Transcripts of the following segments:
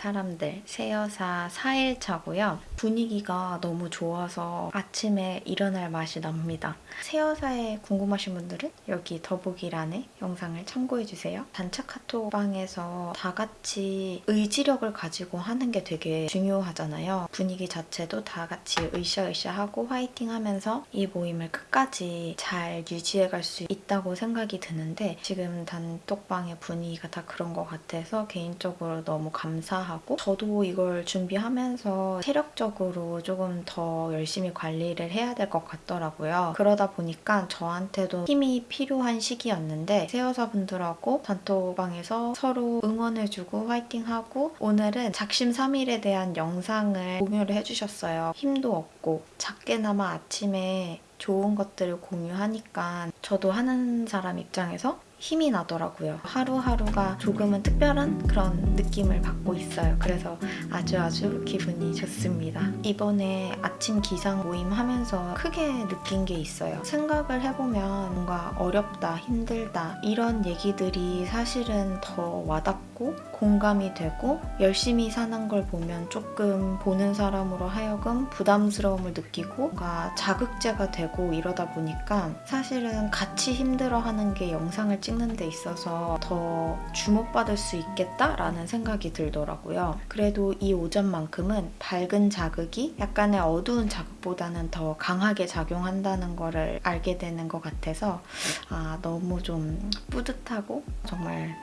사람들 새여사 4일차고요. 분위기가 너무 좋아서 아침에 일어날 맛이 납니다. 새여사에 궁금하신 분들은 여기 더보기란에 영상을 참고해주세요. 단체 카톡방에서 다 같이 의지력을 가지고 하는 게 되게 중요하잖아요. 분위기 자체도 다 같이 으쌰으쌰하고 화이팅 하면서 이 모임을 끝까지 잘 유지해갈 수 있다고 생각이 드는데 지금 단톡방의 분위기가 다 그런 것 같아서 개인적으로 너무 감사하고 저도 이걸 준비하면서 체력적으로 조금 더 열심히 관리를 해야 될 것 같더라고요. 그러다 보니까 저한테도 힘이 필요한 시기였는데 세여사분들하고 단톡방에서 서로 응원해주고 화이팅하고 오늘은 작심 3일에 대한 영상을 공유를 해주셨어요. 힘도 없고 작게나마 아침에 좋은 것들을 공유하니까 저도 하는 사람 입장에서 힘이 나더라고요. 하루하루가 조금은 특별한 그런 느낌을 받고 있어요. 그래서 아주 아주 기분이 좋습니다. 이번에 아침 기상 모임 하면서 크게 느낀 게 있어요. 생각을 해보면 뭔가 어렵다, 힘들다 이런 얘기들이 사실은 더 와닿고 공감이 되고 열심히 사는 걸 보면 조금 보는 사람으로 하여금 부담스러움을 느끼고 뭔가 자극제가 되고 이러다 보니까 사실은 같이 힘들어하는 게 영상을 찍 찍는 데 있어서 더 주목받을 수 있겠다라는 생각이 들더라고요. 그래도 이 오전만큼은 밝은 자극이 약간의 어두운 자극보다는 더 강하게 작용한다는 거를 알게 되는 것 같아서 아, 너무 좀 뿌듯하고 정말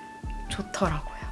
좋더라고요.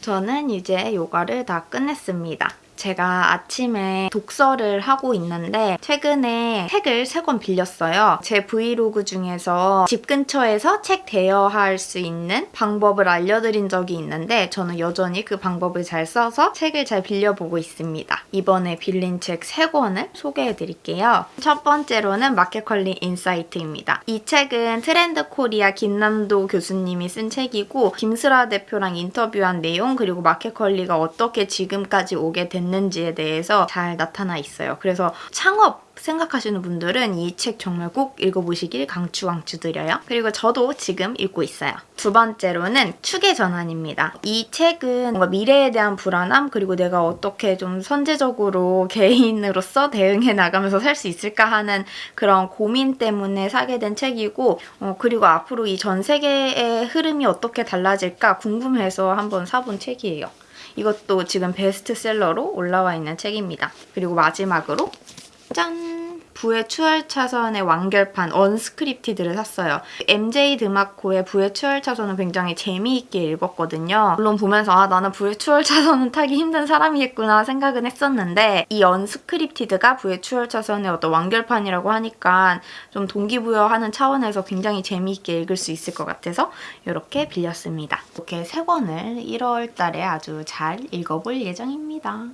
저는 이제 요가를 다 끝냈습니다. 제가 아침에 독서를 하고 있는데 최근에 책을 세 권 빌렸어요. 제 브이로그 중에서 집 근처에서 책 대여할 수 있는 방법을 알려드린 적이 있는데 저는 여전히 그 방법을 잘 써서 책을 잘 빌려보고 있습니다. 이번에 빌린 책 세권을 소개해드릴게요. 첫 번째로는 마켓컬리 인사이트입니다. 이 책은 트렌드 코리아 김난도 교수님이 쓴 책이고 김슬아 대표랑 인터뷰한 내용 그리고 마켓컬리가 어떻게 지금까지 오게 됐는지 있는지에 대해서 잘 나타나 있어요. 그래서 창업 생각하시는 분들은 이 책 정말 꼭 읽어보시길 강추 강추 드려요. 그리고 저도 지금 읽고 있어요. 두 번째로는 축의 전환입니다. 이 책은 뭔가 미래에 대한 불안함 그리고 내가 어떻게 좀 선제적으로 개인으로서 대응해 나가면서 살 수 있을까 하는 그런 고민 때문에 사게 된 책이고 어, 그리고 앞으로 이 전 세계의 흐름이 어떻게 달라질까 궁금해서 한번 사본 책이에요. 이것도 지금 베스트셀러로 올라와 있는 책입니다. 그리고 마지막으로 짠! 부의 추월 차선의 완결판 언스크립티드를 샀어요. MJ 드마코의 부의 추월 차선은 굉장히 재미있게 읽었거든요. 물론 보면서 아 나는 부의 추월 차선은 타기 힘든 사람이겠구나 생각은 했었는데 이 언스크립티드가 부의 추월 차선의 어떤 완결판이라고 하니까 좀 동기부여하는 차원에서 굉장히 재미있게 읽을 수 있을 것 같아서 이렇게 빌렸습니다. 이렇게 세 권을 1월 달에 아주 잘 읽어볼 예정입니다.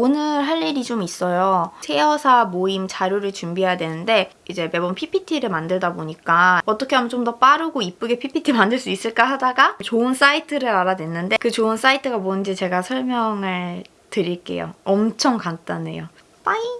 오늘 할 일이 좀 있어요. 세여사 모임 자료를 준비해야 되는데 이제 매번 PPT를 만들다 보니까 어떻게 하면 좀 더 빠르고 이쁘게 PPT 만들 수 있을까 하다가 좋은 사이트를 알아냈는데 그 좋은 사이트가 뭔지 제가 설명을 드릴게요. 엄청 간단해요. 빠잉!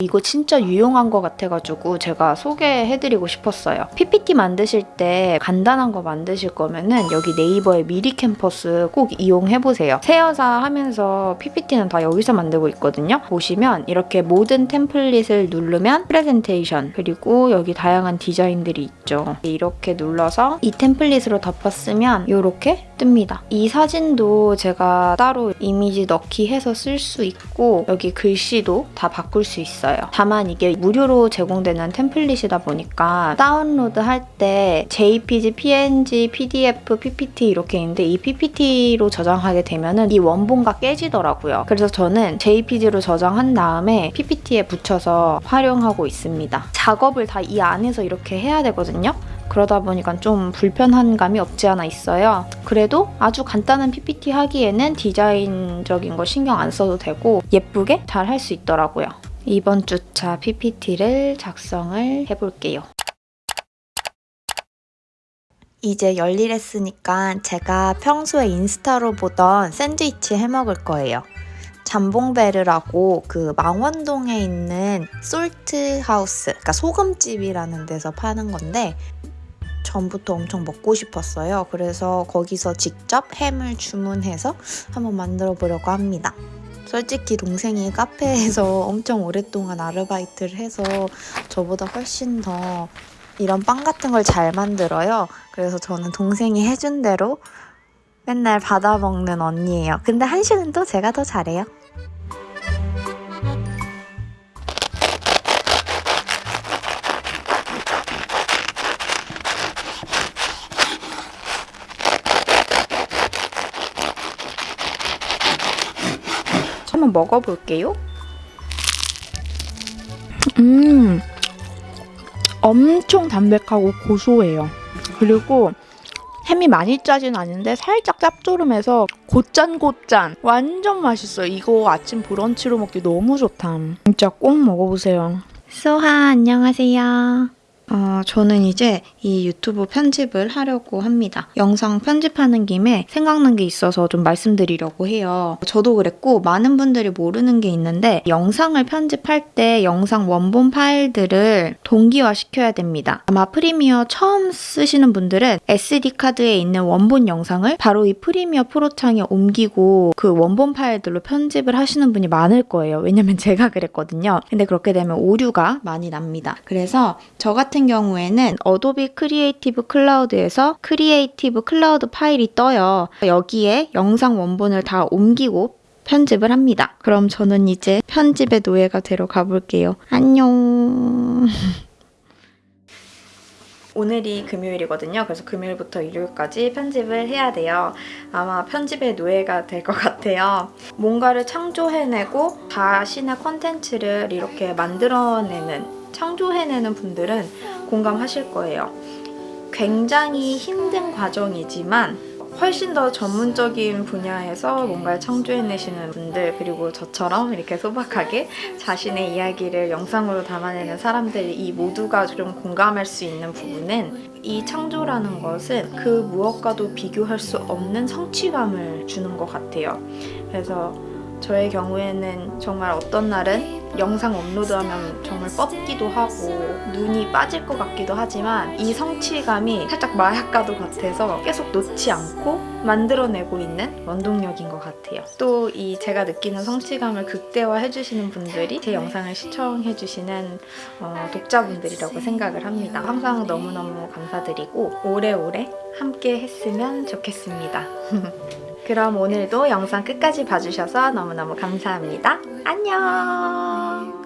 이거 진짜 유용한 것 같아가지고 제가 소개해드리고 싶었어요. PPT 만드실 때 간단한 거 만드실 거면은 여기 네이버의 미리 캔버스 꼭 이용해보세요. 새여사 하면서 PPT는 다 여기서 만들고 있거든요. 보시면 이렇게 모든 template을 누르면 프레젠테이션 그리고 여기 다양한 디자인들이 있죠. 이렇게 눌러서 이 템플릿으로 덮었으면 이렇게 뜹니다. 이 사진도 제가 따로 이미지 넣기 해서 쓸 수 있고 여기 글씨도 다 바꿀 수 있어요. 다만 이게 무료로 제공되는 템플릿이다 보니까 다운로드 할 때 JPG, PNG, PDF, PPT 이렇게 있는데 이 PPT로 저장하게 되면 은 이 원본과 깨지더라고요. 그래서 저는 JPG로 저장한 다음에 PPT에 붙여서 활용하고 있습니다. 작업을 다 이 안에서 이렇게 해야 되거든요. 그러다 보니까 좀 불편한 감이 없지 않아 있어요. 그래도 아주 간단한 PPT 하기에는 디자인적인 거 신경 안 써도 되고 예쁘게 잘 할 수 있더라고요. 이번 주차 PPT를 작성을 해볼게요. 이제 열일했으니까 제가 평소에 인스타로 보던 샌드위치 해먹을 거예요. 잠봉베르라고 그 망원동에 있는 솔트 하우스, 그러니까 소금집이라는 데서 파는 건데 전부터 엄청 먹고 싶었어요. 그래서 거기서 직접 햄을 주문해서 한번 만들어 보려고 합니다. 솔직히 동생이 카페에서 엄청 오랫동안 아르바이트를 해서 저보다 훨씬 더 이런 빵 같은 걸 잘 만들어요. 그래서 저는 동생이 해준 대로 맨날 받아 먹는 언니예요. 근데 한식은 또 제가 더 잘해요. 한번 먹어볼게요. 음, 엄청 담백하고 고소해요. 그리고 햄이 많이 짜진 않은데 살짝 짭조름해서 곧짠곧짠 완전 맛있어요. 이거 아침 브런치로 먹기 너무 좋다. 진짜 꼭 먹어보세요. 소하 안녕하세요. 어, 저는 이제 이 유튜브 편집을 하려고 합니다. 영상 편집하는 김에 생각난 게 있어서 좀 말씀드리려고 해요. 저도 그랬고 많은 분들이 모르는 게 있는데 영상을 편집할 때 영상 원본 파일들을 동기화 시켜야 됩니다. 아마 프리미어 처음 쓰시는 분들은 SD카드에 있는 원본 영상을 바로 이 프리미어 프로 창에 옮기고 그 원본 파일들로 편집을 하시는 분이 많을 거예요. 왜냐면 제가 그랬거든요. 근데 그렇게 되면 오류가 많이 납니다. 그래서 저 같은 경우에는 어도비 크리에이티브 클라우드에서 크리에이티브 클라우드 파일이 떠요. 여기에 영상 원본을 다 옮기고 편집을 합니다. 그럼 저는 이제 편집의 노예가 되러 가볼게요. 안녕. 오늘이 금요일이거든요. 그래서 금요일부터 일요일까지 편집을 해야 돼요. 아마 편집의 노예가 될 것 같아요. 뭔가를 창조해내고 자신의 컨텐츠를 이렇게 만들어내는, 창조해내는 분들은 공감하실 거예요. 굉장히 힘든 과정이지만 훨씬 더 전문적인 분야에서 뭔가를 창조해내시는 분들 그리고 저처럼 이렇게 소박하게 자신의 이야기를 영상으로 담아내는 사람들 이 모두가 좀 공감할 수 있는 부분은 이 창조라는 것은 그 무엇과도 비교할 수 없는 성취감을 주는 것 같아요. 그래서 저의 경우에는 정말 어떤 날은 영상 업로드하면 정말 뻗기도 하고 눈이 빠질 것 같기도 하지만 이 성취감이 살짝 마약과도 같아서 계속 놓지 않고 만들어내고 있는 원동력인 것 같아요. 또 이 제가 느끼는 성취감을 극대화해주시는 분들이 제 영상을 시청해주시는 어, 독자분들이라고 생각을 합니다. 항상 너무너무 감사드리고 오래오래 함께 했으면 좋겠습니다. 그럼 오늘도 영상 끝까지 봐주셔서 너무너무 감사합니다. 안녕!